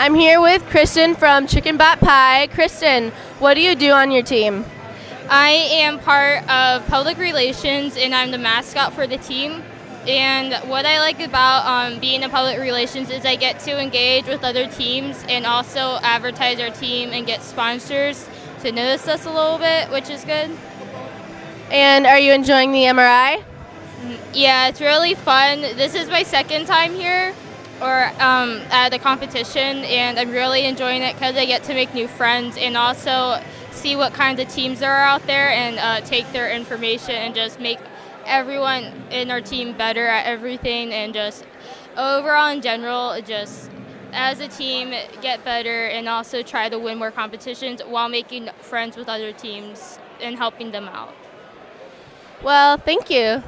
I'm here with Kristen from Chicken Bat Pie. Kristen, what do you do on your team? I am part of public relations and I'm the mascot for the team. And what I like about um, being in public relations is I get to engage with other teams and also advertise our team and get sponsors to notice us a little bit, which is good. And are you enjoying the MRI? Yeah, it's really fun. This is my second time here or um, at the competition, and I'm really enjoying it because I get to make new friends and also see what kinds of teams are out there and uh, take their information and just make everyone in our team better at everything and just overall in general just as a team get better and also try to win more competitions while making friends with other teams and helping them out. Well, thank you.